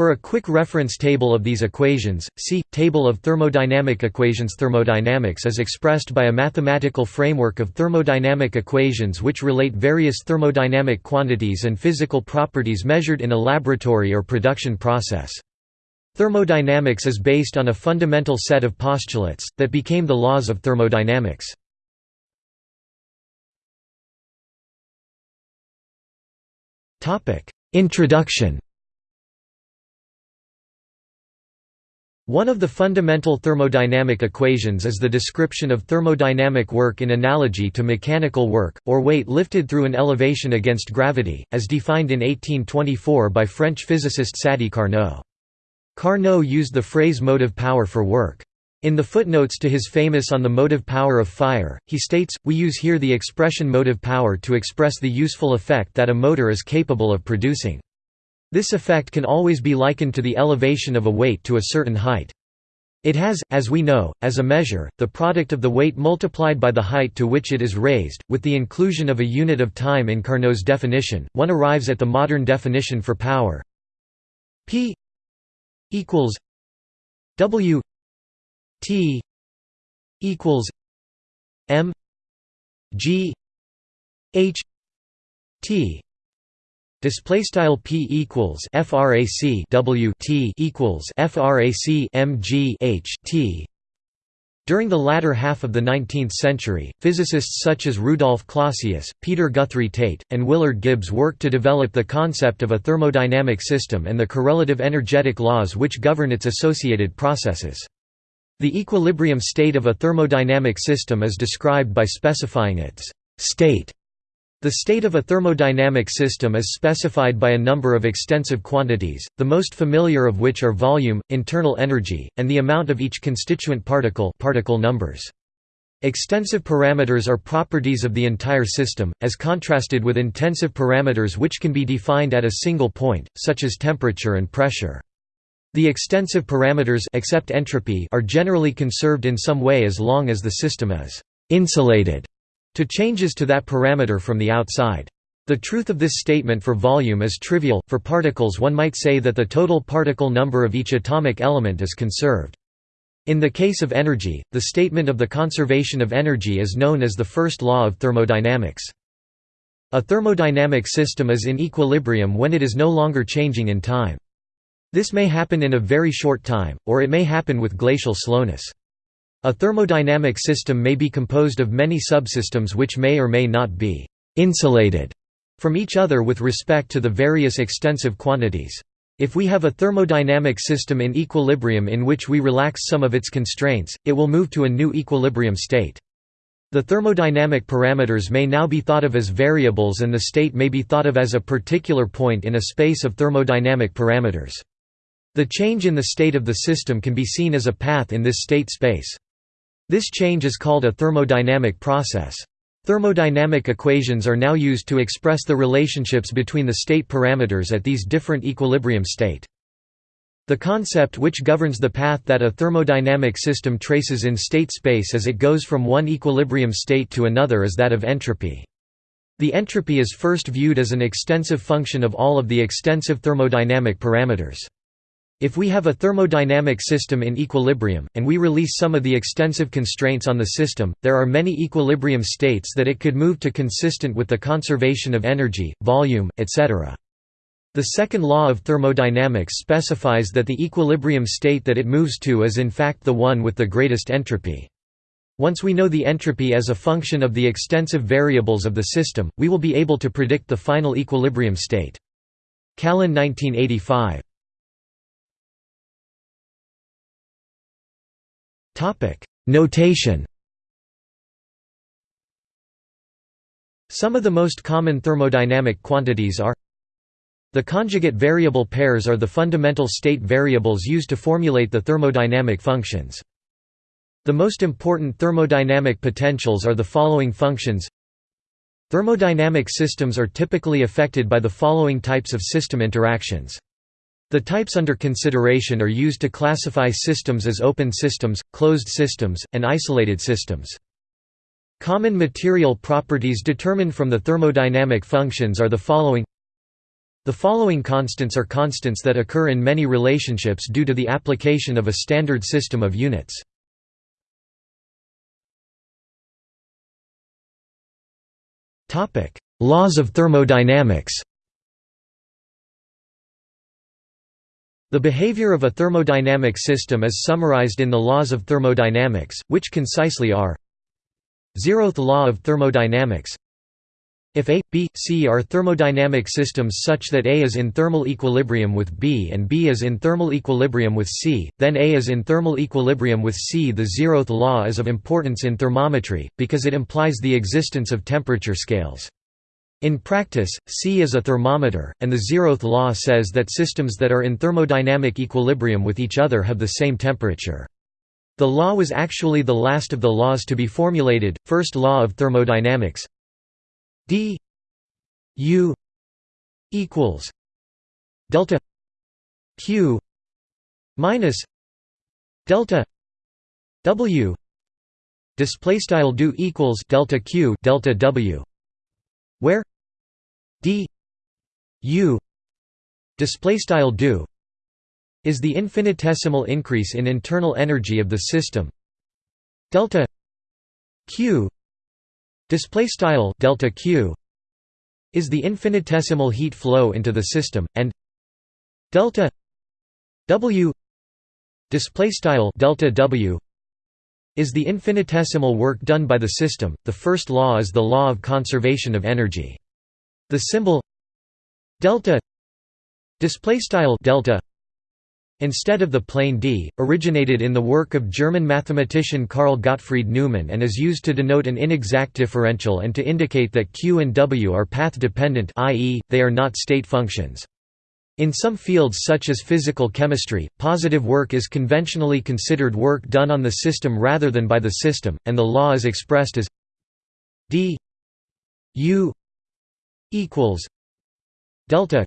For a quick reference table of these equations, see Table of thermodynamic equations. Thermodynamics is expressed by a mathematical framework of thermodynamic equations which relate various thermodynamic quantities and physical properties measured in a laboratory or production process. Thermodynamics is based on a fundamental set of postulates, that became the laws of thermodynamics. Topic: Introduction One of the fundamental thermodynamic equations is the description of thermodynamic work in analogy to mechanical work, or weight lifted through an elevation against gravity, as defined in 1824 by French physicist Sadi Carnot. Carnot used the phrase motive power for work. In the footnotes to his famous On the Motive Power of Fire, he states, We use here the expression motive power to express the useful effect that a motor is capable of producing. This effect can always be likened to the elevation of a weight to a certain height. It has, as we know, as a measure, the product of the weight multiplied by the height to which it is raised. With the inclusion of a unit of time in Carnot's definition, one arrives at the modern definition for power P equals W T equals M G H T Display style p equals frac w t equals frac m g h t. During the latter half of the 19th century, physicists such as Rudolf Clausius, Peter Guthrie Tait, and Willard Gibbs worked to develop the concept of a thermodynamic system and the correlative energetic laws which govern its associated processes. The equilibrium state of a thermodynamic system is described by specifying its state the state of a thermodynamic system is specified by a number of extensive quantities, the most familiar of which are volume, internal energy, and the amount of each constituent particle particle numbers. Extensive parameters are properties of the entire system, as contrasted with intensive parameters which can be defined at a single point, such as temperature and pressure. The extensive parameters except entropy are generally conserved in some way as long as the system is «insulated» to changes to that parameter from the outside. The truth of this statement for volume is trivial, for particles one might say that the total particle number of each atomic element is conserved. In the case of energy, the statement of the conservation of energy is known as the first law of thermodynamics. A thermodynamic system is in equilibrium when it is no longer changing in time. This may happen in a very short time, or it may happen with glacial slowness. A thermodynamic system may be composed of many subsystems which may or may not be «insulated» from each other with respect to the various extensive quantities. If we have a thermodynamic system in equilibrium in which we relax some of its constraints, it will move to a new equilibrium state. The thermodynamic parameters may now be thought of as variables and the state may be thought of as a particular point in a space of thermodynamic parameters. The change in the state of the system can be seen as a path in this state space. This change is called a thermodynamic process. Thermodynamic equations are now used to express the relationships between the state parameters at these different equilibrium state. The concept which governs the path that a thermodynamic system traces in state space as it goes from one equilibrium state to another is that of entropy. The entropy is first viewed as an extensive function of all of the extensive thermodynamic parameters. If we have a thermodynamic system in equilibrium, and we release some of the extensive constraints on the system, there are many equilibrium states that it could move to consistent with the conservation of energy, volume, etc. The second law of thermodynamics specifies that the equilibrium state that it moves to is in fact the one with the greatest entropy. Once we know the entropy as a function of the extensive variables of the system, we will be able to predict the final equilibrium state. Callen 1985 Notation Some of the most common thermodynamic quantities are The conjugate variable pairs are the fundamental state variables used to formulate the thermodynamic functions. The most important thermodynamic potentials are the following functions. Thermodynamic systems are typically affected by the following types of system interactions the types under consideration are used to classify systems as open systems, closed systems, and isolated systems. Common material properties determined from the thermodynamic functions are the following The following constants are constants that occur in many relationships due to the application of a standard system of units. Laws of thermodynamics The behavior of a thermodynamic system is summarized in the laws of thermodynamics, which concisely are Zeroth law of thermodynamics If A, B, C are thermodynamic systems such that A is in thermal equilibrium with B and B is in thermal equilibrium with C, then A is in thermal equilibrium with C. The zeroth law is of importance in thermometry, because it implies the existence of temperature scales. In practice, C is a thermometer, and the zeroth law says that systems that are in thermodynamic equilibrium with each other have the same temperature. The law was actually the last of the laws to be formulated. First law of thermodynamics d u equals delta q minus delta w display style do equals delta q delta w where u display style do is the infinitesimal increase in internal energy of the system delta q display style delta q is the infinitesimal heat flow into the system and delta w display style delta w is the infinitesimal work done by the system. The first law is the law of conservation of energy. The symbol delta display style delta instead of the plain d, originated in the work of German mathematician Carl Gottfried Neumann and is used to denote an inexact differential and to indicate that q and w are path-dependent i.e., they are not state functions. In some fields such as physical chemistry, positive work is conventionally considered work done on the system rather than by the system, and the law is expressed as d u equals delta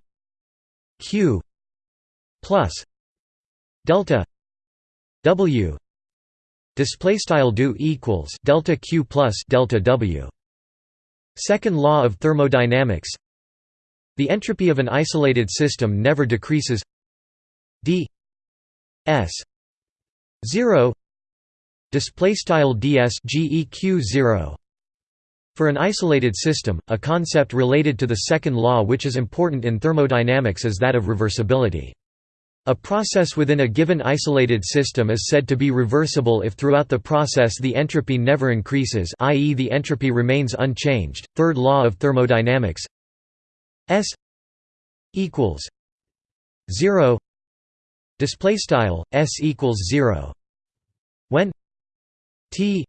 q plus delta w. Display style do equals delta q plus delta w. Second law of thermodynamics. The entropy of an isolated system never decreases. D s 0 display style ds geq 0 for an isolated system, a concept related to the second law which is important in thermodynamics is that of reversibility. A process within a given isolated system is said to be reversible if throughout the process the entropy never increases i.e. the entropy remains unchanged. Third law of thermodynamics S equals 0 display style S equals 0 when T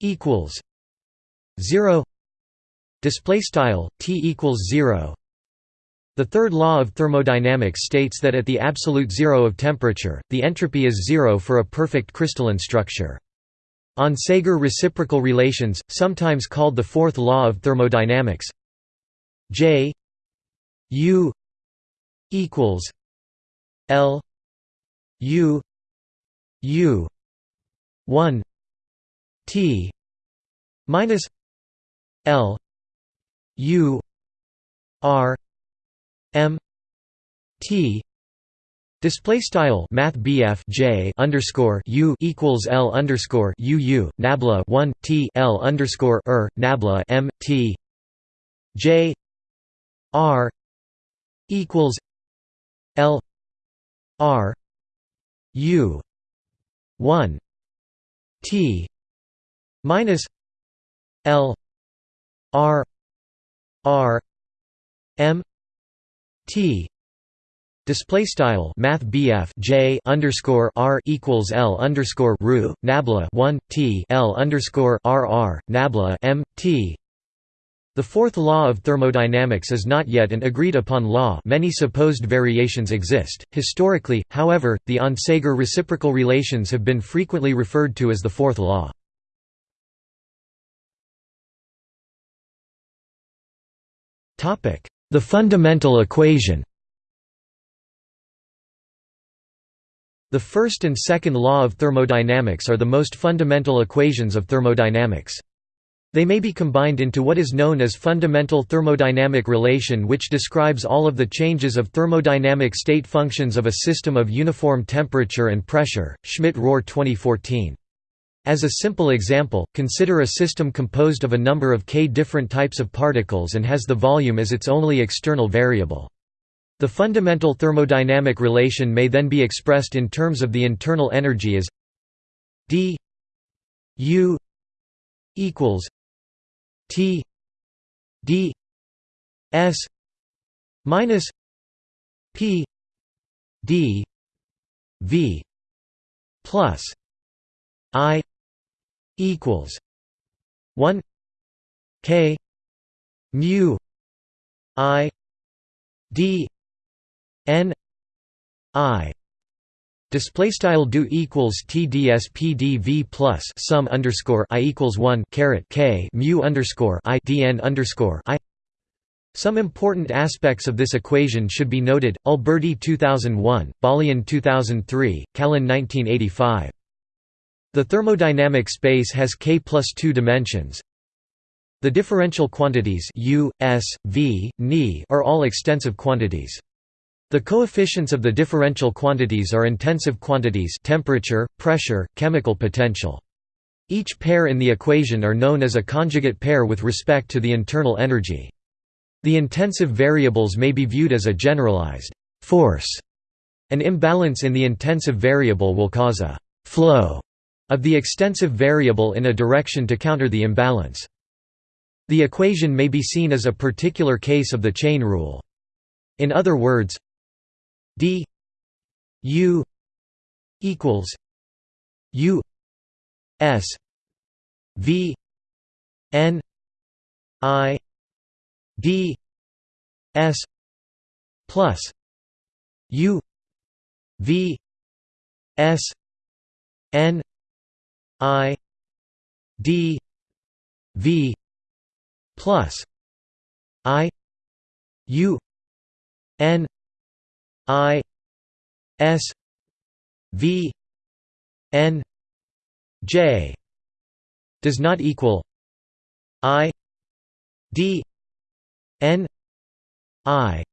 equals 0 display style t equals 0 the third law of thermodynamics states that at the absolute zero of temperature, the entropy is zero for a perfect crystalline structure. On Onsager reciprocal relations, sometimes called the fourth law of thermodynamics J U equals L U U 1 T minus L U R M T Display style Math J underscore U equals L underscore U U Nabla one T L underscore er Nabla M T J R equals L R U one T minus L R R M T Display style Math J underscore R equals L underscore Ru Nabla one T L underscore R R Nabla M T the fourth law of thermodynamics is not yet an agreed-upon law many supposed variations exist. Historically, however, the Onsager reciprocal relations have been frequently referred to as the fourth law. The fundamental equation The first and second law of thermodynamics are the most fundamental equations of thermodynamics. They may be combined into what is known as fundamental thermodynamic relation which describes all of the changes of thermodynamic state functions of a system of uniform temperature and pressure. Schmidt-Rohr 2014. As a simple example, consider a system composed of a number of k different types of particles and has the volume as its only external variable. The fundamental thermodynamic relation may then be expressed in terms of the internal energy as d u equals T D S minus P D V plus I equals one K mu I D N I Display style do equals TDS pdv plus sum underscore I equals one caret K mu underscore I DN underscore I. Some important aspects of this equation should be noted. Alberty 2001, Balian 2003, Callen 1985. The thermodynamic space has K plus two dimensions. The differential quantities U, S, V, Ni are all extensive quantities. The coefficients of the differential quantities are intensive quantities temperature, pressure, chemical potential. Each pair in the equation are known as a conjugate pair with respect to the internal energy. The intensive variables may be viewed as a generalized force. An imbalance in the intensive variable will cause a flow of the extensive variable in a direction to counter the imbalance. The equation may be seen as a particular case of the chain rule. In other words, d u equals u s v n i d s plus u v s n i d v plus i u n I S V N J. Does not equal I D N I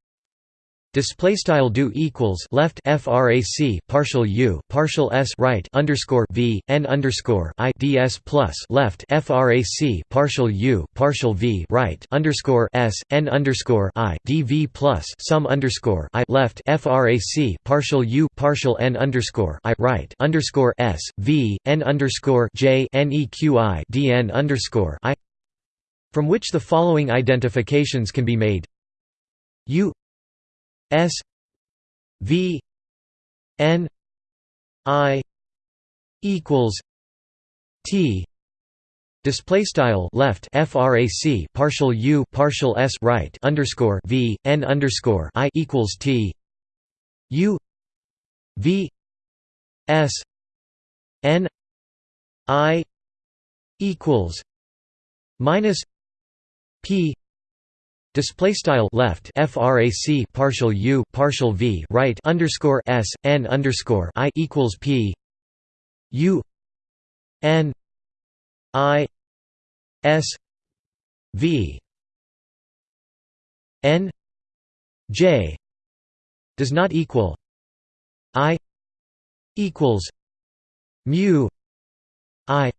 Display style do equals left frac partial u partial s right underscore v n underscore i ds plus left frac partial u partial v right underscore s n underscore i dv plus sum underscore i left frac partial u partial n underscore i right underscore s v n underscore j neqi dn underscore i from which the following identifications can be made. U S V N I equals T display style left frac partial u partial s right underscore v n underscore i equals t u v s n i equals minus p Display style left frac partial u partial v right underscore s n underscore i equals p u n i s v n j does not equal i equals mu i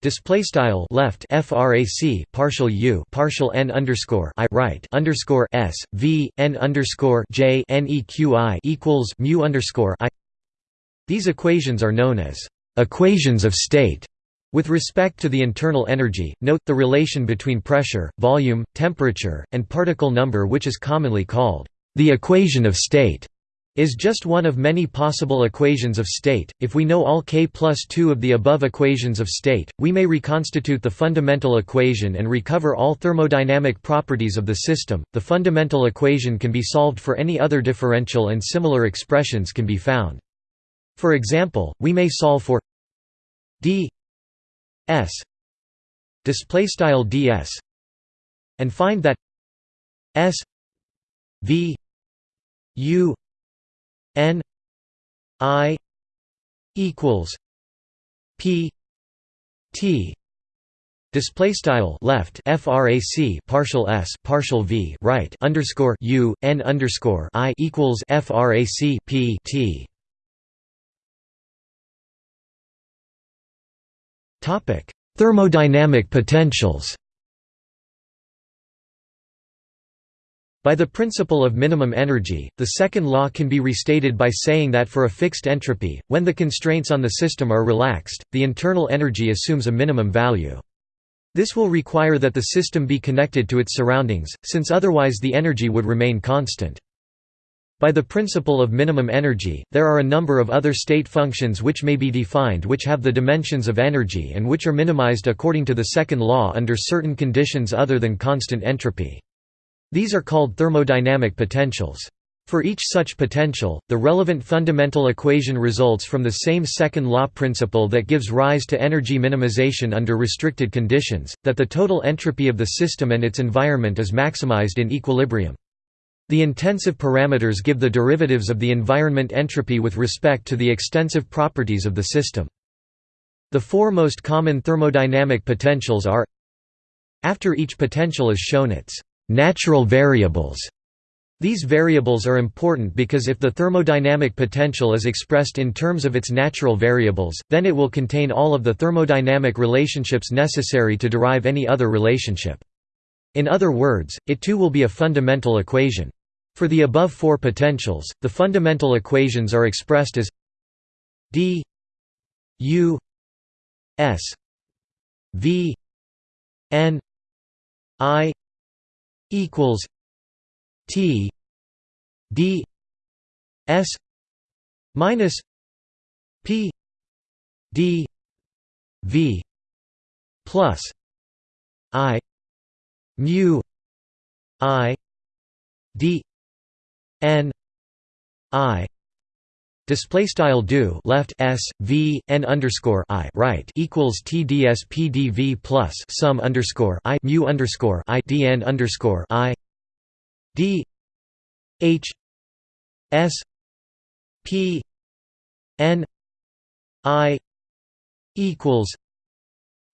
Display style left frac partial u partial n underscore i right underscore s v n underscore j equals mu underscore i. These equations are known as equations of state. With respect to the internal energy, note the relation between pressure, volume, temperature, and particle number, which is commonly called the equation of state is just one of many possible equations of state. If we know all k plus 2 of the above equations of state, we may reconstitute the fundamental equation and recover all thermodynamic properties of the system. The fundamental equation can be solved for any other differential and similar expressions can be found. For example, we may solve for d s display style ds and find that s v u N I equals P T Display style left frac partial s partial v right underscore u n underscore i equals frac p t. Topic: Thermodynamic potentials. By the principle of minimum energy, the second law can be restated by saying that for a fixed entropy, when the constraints on the system are relaxed, the internal energy assumes a minimum value. This will require that the system be connected to its surroundings, since otherwise the energy would remain constant. By the principle of minimum energy, there are a number of other state functions which may be defined which have the dimensions of energy and which are minimized according to the second law under certain conditions other than constant entropy. These are called thermodynamic potentials. For each such potential, the relevant fundamental equation results from the same second law principle that gives rise to energy minimization under restricted conditions, that the total entropy of the system and its environment is maximized in equilibrium. The intensive parameters give the derivatives of the environment entropy with respect to the extensive properties of the system. The four most common thermodynamic potentials are After each potential is shown its natural variables. These variables are important because if the thermodynamic potential is expressed in terms of its natural variables, then it will contain all of the thermodynamic relationships necessary to derive any other relationship. In other words, it too will be a fundamental equation. For the above four potentials, the fundamental equations are expressed as d u s v n i equals T D S minus P D V plus I mu I D N I Display style do left s v n underscore i right equals tds pdv plus sum underscore i mu underscore i dn underscore i d h s p n i equals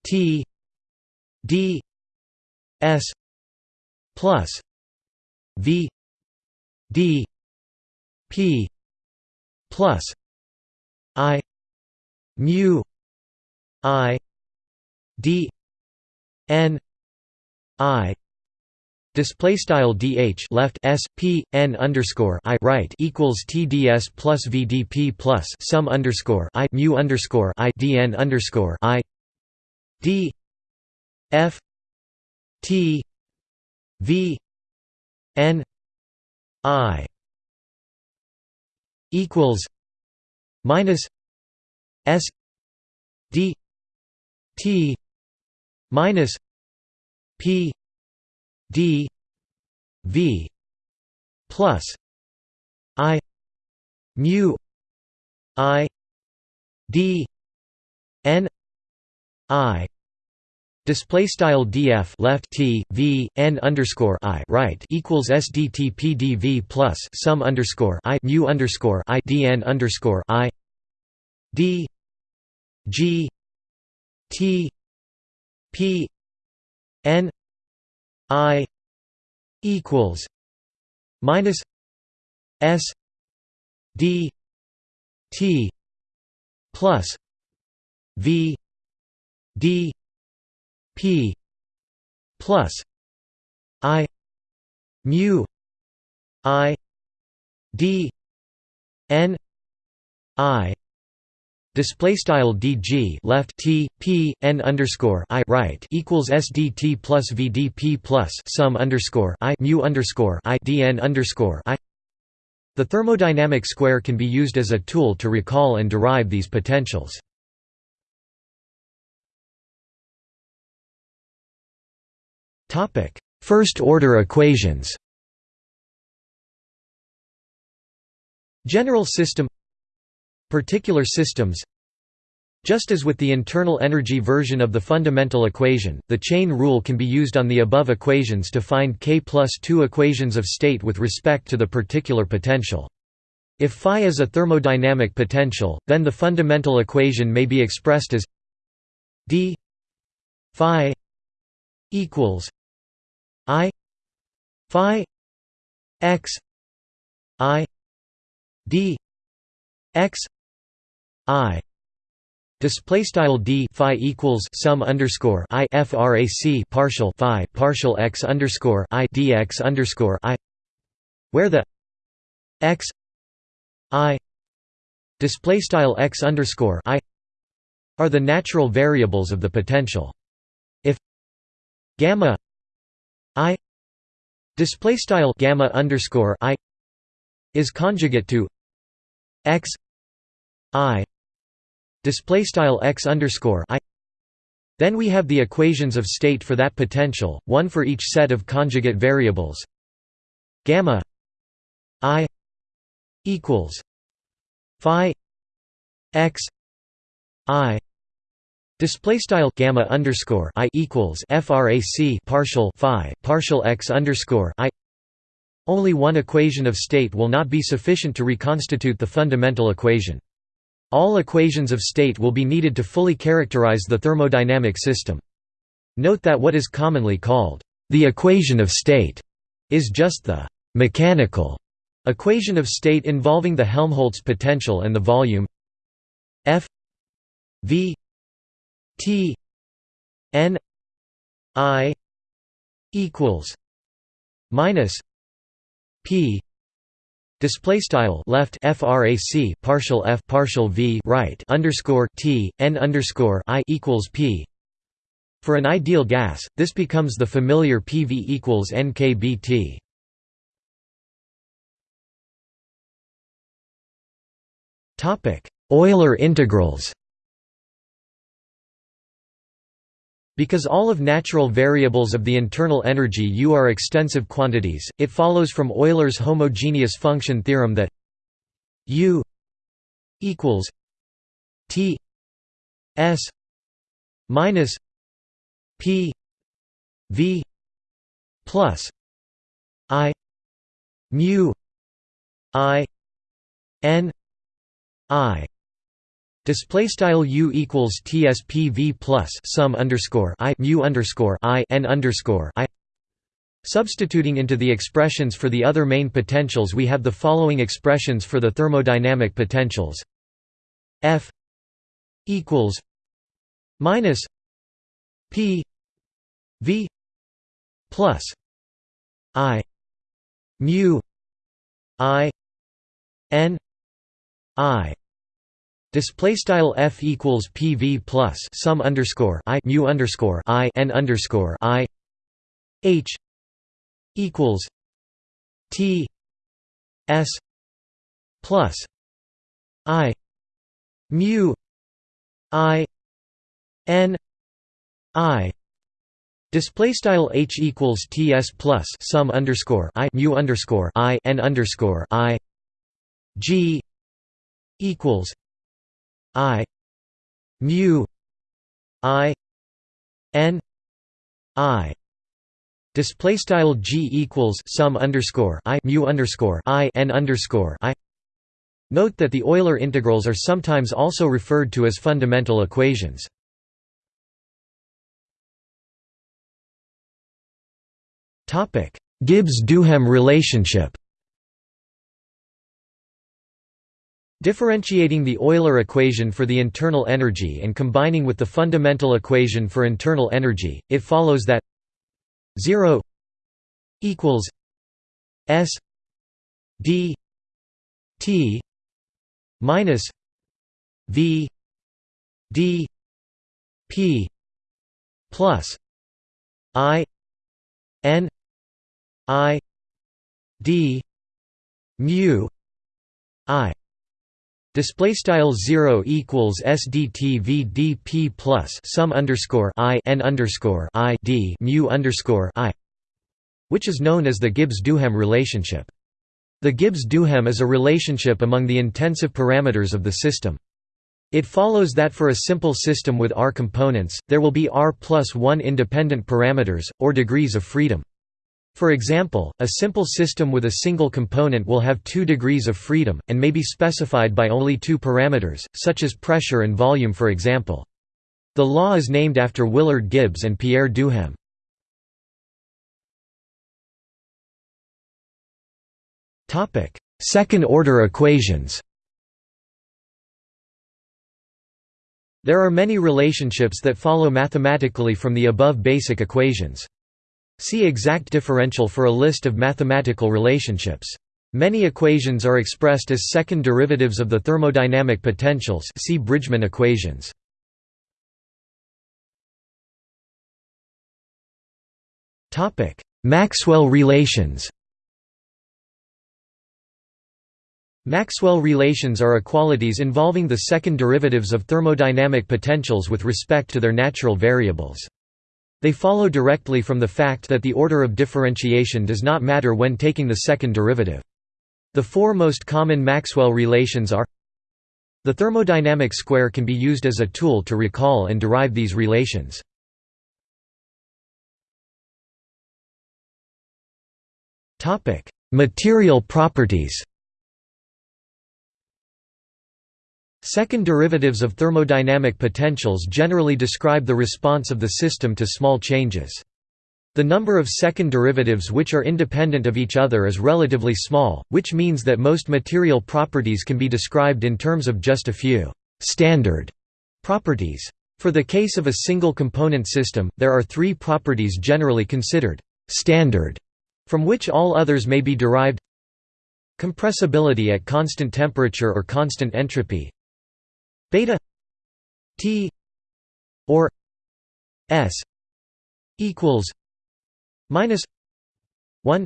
t d s plus v d p plus i mu i d n i display style dh left s p n underscore i right equals tds plus vdp plus sum underscore i mu underscore i dn underscore i d f t v n i equals minus S D T minus P D V plus I mu I D N I Display style df left t v n underscore i right equals sdt pdv plus sum underscore i mu underscore i dn underscore i d g t p n i equals minus s d t plus v d P plus I mu I D N I Display style dg left t p n underscore i right equals sdt plus vdp plus sum underscore i mu underscore i dn underscore i. The thermodynamic square can be used as a tool to recall and derive these potentials. First-order equations. General system. Particular systems. Just as with the internal energy version of the fundamental equation, the chain rule can be used on the above equations to find k plus 2 equations of state with respect to the particular potential. If phi is a thermodynamic potential, then the fundamental equation may be expressed as d phi equals phi x I d x I Display style d phi equals sum underscore i frac partial phi partial x underscore i dx underscore i, where the x i display style x underscore i are the natural variables of the potential. If gamma i display style gamma underscore i is conjugate to x i display style x underscore i. Then we have the equations of state for that potential one for each set of conjugate variables. Gamma i equals phi x i display style gamma underscore i equals frac partial phi partial x underscore i only one equation of state will not be sufficient to reconstitute the fundamental equation all equations of state will be needed to fully characterize the thermodynamic system. Note that what is commonly called the equation of state is just the mechanical equation of state involving the Helmholtz potential and the volume F V T N I equals minus P Display style left frac partial f partial v right underscore t n underscore i equals p. For an ideal gas, this becomes the familiar PV equals nkBT. Topic: Euler integrals. Because all of natural variables of the internal energy U are extensive quantities, it follows from Euler's homogeneous function theorem that U equals T S minus P V plus I mu I N I Display style u equals tspv plus sum underscore i mu underscore i n underscore i. Substituting into the expressions for the other main potentials, we have the following expressions for the thermodynamic potentials: F equals minus P V plus I mu I N I Display style f equals pv plus sum underscore i mu underscore i n underscore i. H equals t s plus i mu i n i. Display style h equals ts plus sum underscore i mu underscore i n underscore i. G equals I mu I N I. Display style G equals sum underscore I mu underscore I N underscore I. Note that the Euler integrals are sometimes also referred to as fundamental equations. Topic Gibbs–Duhem relationship Differentiating the Euler equation for the internal energy and combining with the fundamental equation for internal energy, it follows that 0 equals S d t minus v d p plus i n i d mu i Display style zero equals SDTVDP plus sum underscore I N underscore I D mu underscore I which is known as the Gibbs-Duhem relationship. The Gibbs-Duhem is a relationship among the intensive parameters of the system. It follows that for a simple system with R components, there will be R plus 1 independent parameters, or degrees of freedom. For example, a simple system with a single component will have two degrees of freedom, and may be specified by only two parameters, such as pressure and volume for example. The law is named after Willard Gibbs and Pierre Duhem. Second-order equations There are many relationships that follow mathematically from the above basic equations. See exact differential for a list of mathematical relationships. Many equations are expressed as second derivatives of the thermodynamic potentials see Bridgman equations. Maxwell relations Maxwell relations are equalities involving the second derivatives of thermodynamic potentials with respect to their natural variables. They follow directly from the fact that the order of differentiation does not matter when taking the second derivative. The four most common Maxwell relations are The thermodynamic square can be used as a tool to recall and derive these relations. Material properties Second derivatives of thermodynamic potentials generally describe the response of the system to small changes. The number of second derivatives which are independent of each other is relatively small, which means that most material properties can be described in terms of just a few «standard» properties. For the case of a single component system, there are three properties generally considered «standard», from which all others may be derived compressibility at constant temperature or constant entropy beta t or s equals minus 1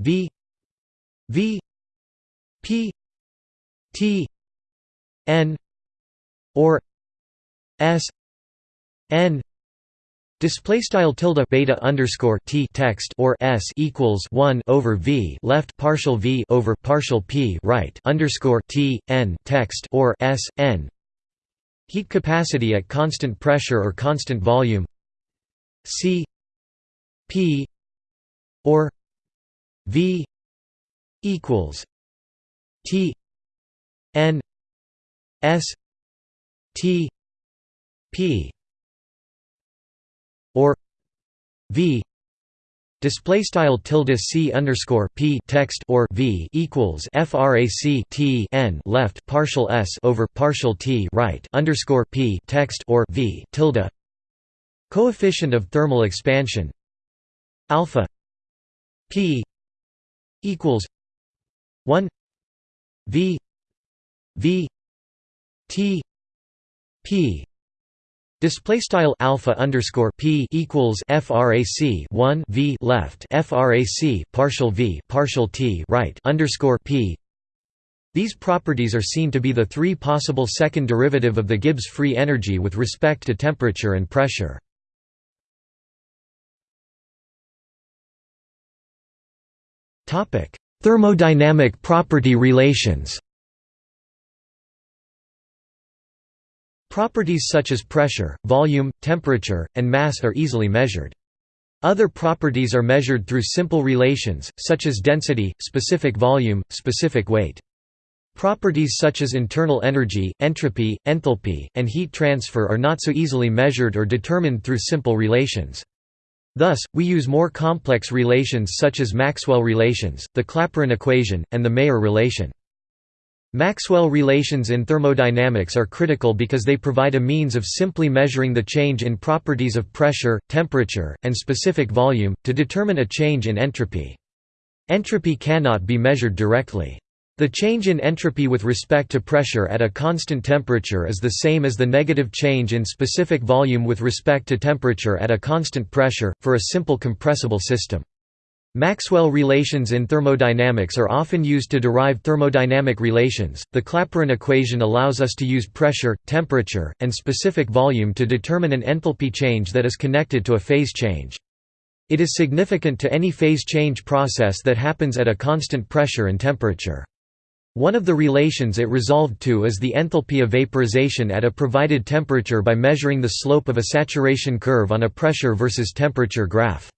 v v p t n or s n Display style tilde beta underscore t text or s equals one over v left partial v over partial p right underscore t n text or s n. Heat capacity at constant pressure or constant volume. C P or V equals T N S T P or V. Display style tilde c underscore p text or v equals frac t n left partial s over partial t right underscore p text or v tilde. Coefficient of thermal expansion. Alpha p equals 1 v v t p Display style alpha underscore p equals frac 1 v left frac partial v partial t right underscore p. These properties are seen to be the three possible second derivative of the Gibbs free energy with respect to temperature and pressure. Topic: Thermodynamic property relations Properties such as pressure, volume, temperature, and mass are easily measured. Other properties are measured through simple relations, such as density, specific volume, specific weight. Properties such as internal energy, entropy, enthalpy, and heat transfer are not so easily measured or determined through simple relations. Thus, we use more complex relations such as Maxwell relations, the Clapeyron equation, and the Mayer relation. Maxwell relations in thermodynamics are critical because they provide a means of simply measuring the change in properties of pressure, temperature, and specific volume, to determine a change in entropy. Entropy cannot be measured directly. The change in entropy with respect to pressure at a constant temperature is the same as the negative change in specific volume with respect to temperature at a constant pressure, for a simple compressible system. Maxwell relations in thermodynamics are often used to derive thermodynamic relations. The Clapeyron equation allows us to use pressure, temperature, and specific volume to determine an enthalpy change that is connected to a phase change. It is significant to any phase change process that happens at a constant pressure and temperature. One of the relations it resolved to is the enthalpy of vaporization at a provided temperature by measuring the slope of a saturation curve on a pressure versus temperature graph.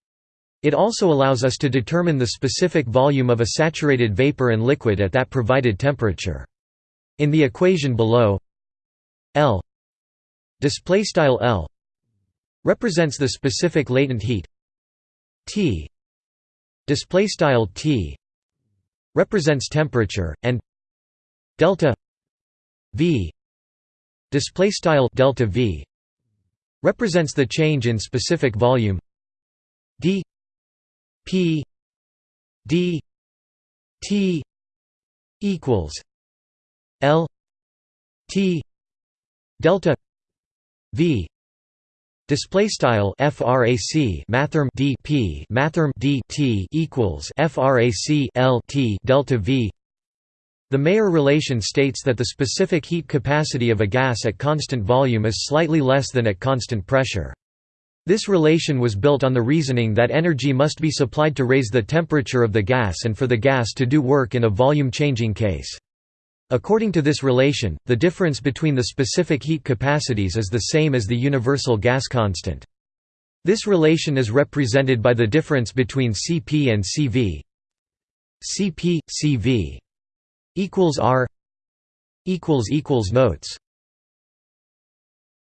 It also allows us to determine the specific volume of a saturated vapor and liquid at that provided temperature. In the equation below L L represents the specific latent heat T style T represents temperature and delta v display style delta v represents the change in specific volume d p d t equals l t delta v display style frac mathrm d p mathrm d t equals frac l t delta v the Mayer relation states that the specific heat capacity of a gas at constant volume is slightly less than at constant pressure. This relation was built on the reasoning that energy must be supplied to raise the temperature of the gas and for the gas to do work in a volume-changing case. According to this relation, the difference between the specific heat capacities is the same as the universal gas constant. This relation is represented by the difference between Cp and Cv. Cp, Cv equals R equals equals notes